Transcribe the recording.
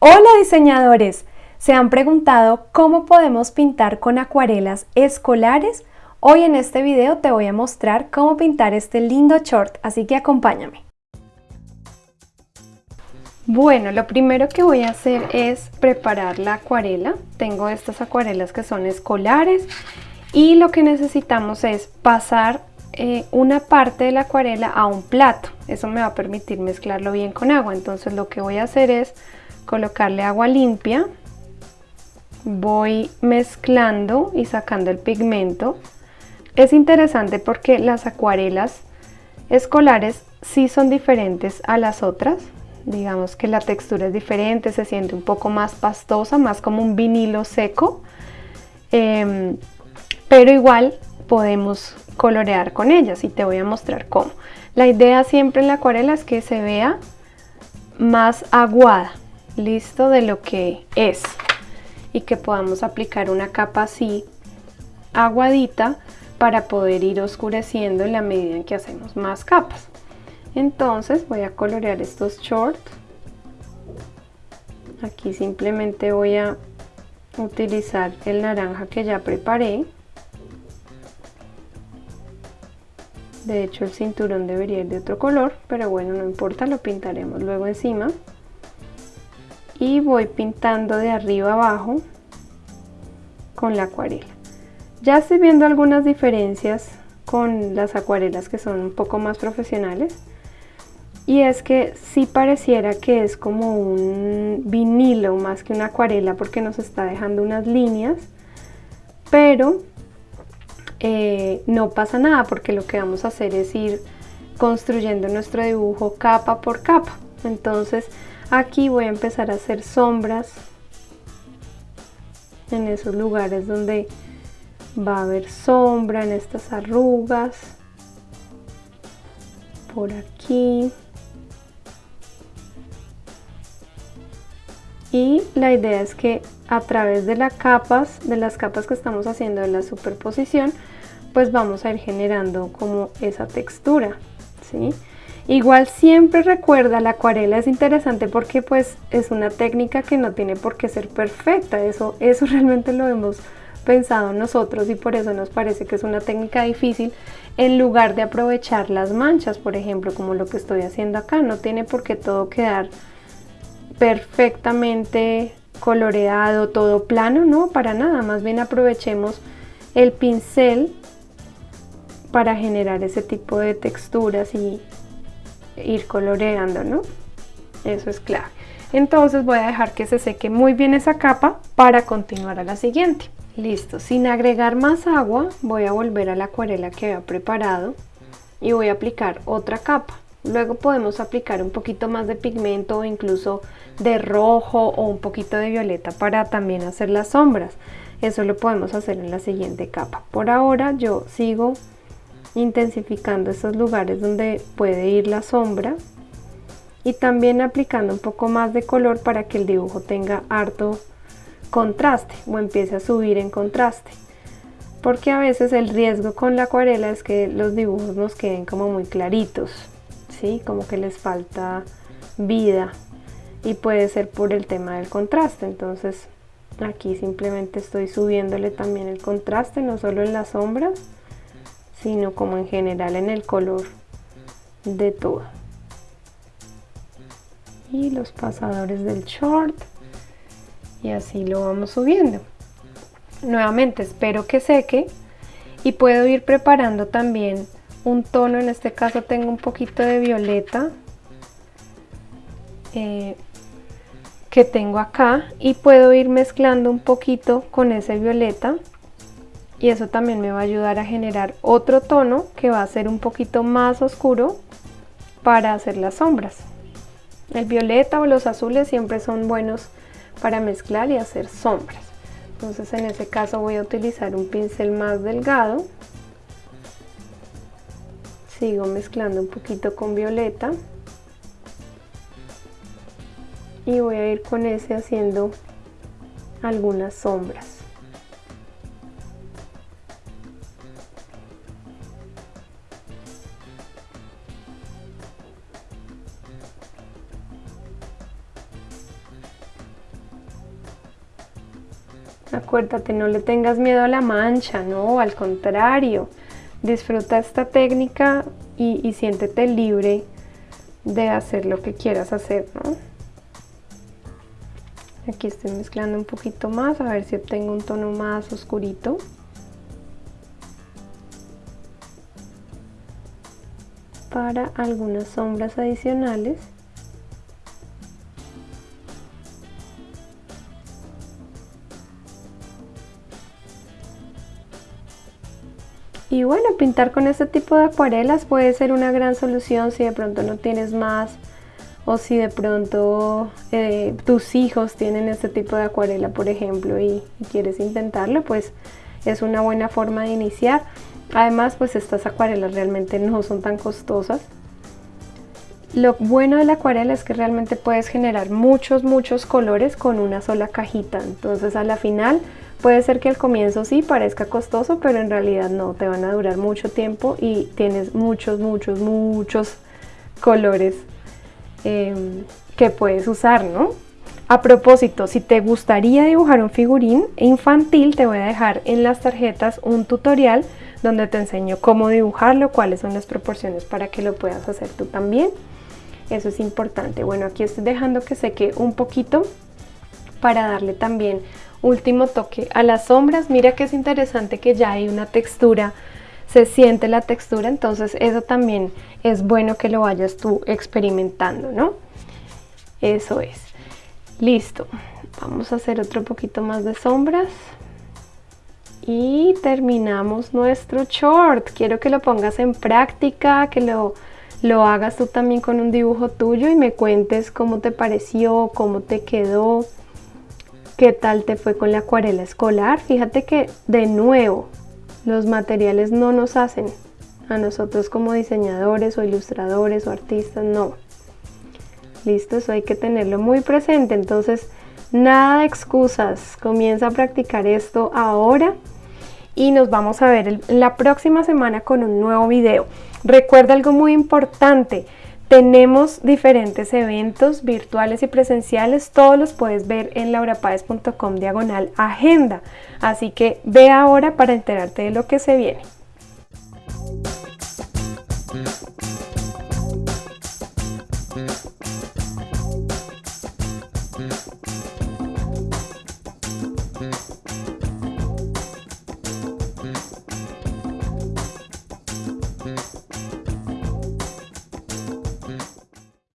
Hola diseñadores, ¿se han preguntado cómo podemos pintar con acuarelas escolares? Hoy en este video te voy a mostrar cómo pintar este lindo short, así que acompáñame. Bueno, lo primero que voy a hacer es preparar la acuarela. Tengo estas acuarelas que son escolares y lo que necesitamos es pasar eh, una parte de la acuarela a un plato. Eso me va a permitir mezclarlo bien con agua. Entonces lo que voy a hacer es colocarle agua limpia, voy mezclando y sacando el pigmento. Es interesante porque las acuarelas escolares sí son diferentes a las otras. Digamos que la textura es diferente, se siente un poco más pastosa, más como un vinilo seco. Em, pero igual podemos colorear con ellas y te voy a mostrar cómo. La idea siempre en la acuarela es que se vea más aguada, listo de lo que es y que podamos aplicar una capa así aguadita para poder ir oscureciendo en la medida en que hacemos más capas. Entonces voy a colorear estos shorts aquí simplemente voy a utilizar el naranja que ya preparé. De hecho el cinturón debería ir de otro color pero bueno no importa lo pintaremos luego encima y voy pintando de arriba abajo con la acuarela. Ya estoy viendo algunas diferencias con las acuarelas que son un poco más profesionales y es que sí pareciera que es como un vinilo más que una acuarela porque nos está dejando unas líneas pero eh, no pasa nada porque lo que vamos a hacer es ir construyendo nuestro dibujo capa por capa entonces Aquí voy a empezar a hacer sombras en esos lugares donde va a haber sombra, en estas arrugas, por aquí. Y la idea es que a través de las capas, de las capas que estamos haciendo de la superposición, pues vamos a ir generando como esa textura, ¿sí? Igual siempre recuerda, la acuarela es interesante porque pues es una técnica que no tiene por qué ser perfecta, eso, eso realmente lo hemos pensado nosotros y por eso nos parece que es una técnica difícil en lugar de aprovechar las manchas, por ejemplo, como lo que estoy haciendo acá, no tiene por qué todo quedar perfectamente coloreado, todo plano, no, para nada, más bien aprovechemos el pincel para generar ese tipo de texturas y, ir coloreando, ¿no? Eso es clave. Entonces voy a dejar que se seque muy bien esa capa para continuar a la siguiente. Listo, sin agregar más agua voy a volver a la acuarela que había preparado y voy a aplicar otra capa. Luego podemos aplicar un poquito más de pigmento o incluso de rojo o un poquito de violeta para también hacer las sombras. Eso lo podemos hacer en la siguiente capa. Por ahora yo sigo intensificando esos lugares donde puede ir la sombra y también aplicando un poco más de color para que el dibujo tenga harto contraste o empiece a subir en contraste porque a veces el riesgo con la acuarela es que los dibujos nos queden como muy claritos ¿sí? como que les falta vida y puede ser por el tema del contraste entonces aquí simplemente estoy subiéndole también el contraste no solo en las sombras sino como en general en el color de todo. Y los pasadores del short y así lo vamos subiendo. Nuevamente espero que seque y puedo ir preparando también un tono en este caso tengo un poquito de violeta eh, que tengo acá y puedo ir mezclando un poquito con ese violeta y eso también me va a ayudar a generar otro tono que va a ser un poquito más oscuro para hacer las sombras. El violeta o los azules siempre son buenos para mezclar y hacer sombras. Entonces en ese caso voy a utilizar un pincel más delgado. Sigo mezclando un poquito con violeta. Y voy a ir con ese haciendo algunas sombras. Acuérdate, no le tengas miedo a la mancha, no, al contrario. Disfruta esta técnica y, y siéntete libre de hacer lo que quieras hacer, ¿no? Aquí estoy mezclando un poquito más, a ver si obtengo un tono más oscurito. Para algunas sombras adicionales. Y bueno, pintar con este tipo de acuarelas puede ser una gran solución si de pronto no tienes más o si de pronto eh, tus hijos tienen este tipo de acuarela, por ejemplo, y, quieres intentarlo, pues es una buena forma de iniciar. Además, pues estas acuarelas realmente no son tan costosas. Lo bueno de la acuarela es que realmente puedes generar muchos, muchos colores con una sola cajita. Entonces a la final Puede ser que al comienzo sí parezca costoso, pero en realidad no, te van a durar mucho tiempo y tienes muchos, muchos, muchos colores em, que puedes usar, ¿no? A propósito, si te gustaría dibujar un figurín infantil, te voy a dejar en las tarjetas un tutorial donde te enseño cómo dibujarlo, cuáles son las proporciones para que lo puedas hacer tú también. Eso es importante. Bueno, aquí estoy dejando que seque un poquito para darle también último toque a las sombras. Mira que es interesante que ya hay una textura, se siente la textura, entonces eso también es bueno que lo vayas tú experimentando, ¿no? Eso es. Listo. Vamos a hacer otro poquito más de sombras. Y terminamos nuestro short. Quiero que lo pongas en práctica, que lo, lo hagas tú también con un dibujo tuyo y me cuentes cómo te pareció, cómo te quedó. ¿Qué tal te fue con la acuarela escolar? Fíjate que de nuevo los materiales no nos hacen a nosotros como diseñadores o ilustradores o artistas, no. Listo, eso hay que tenerlo muy presente. Entonces, nada de excusas. Comienza a practicar esto ahora y nos vamos a ver la próxima semana con un nuevo video. Recuerda algo muy importante. Tenemos diferentes eventos virtuales y presenciales, todos los puedes ver en laurapaez.com diagonal agenda, así que ve ahora para enterarte de lo que se viene.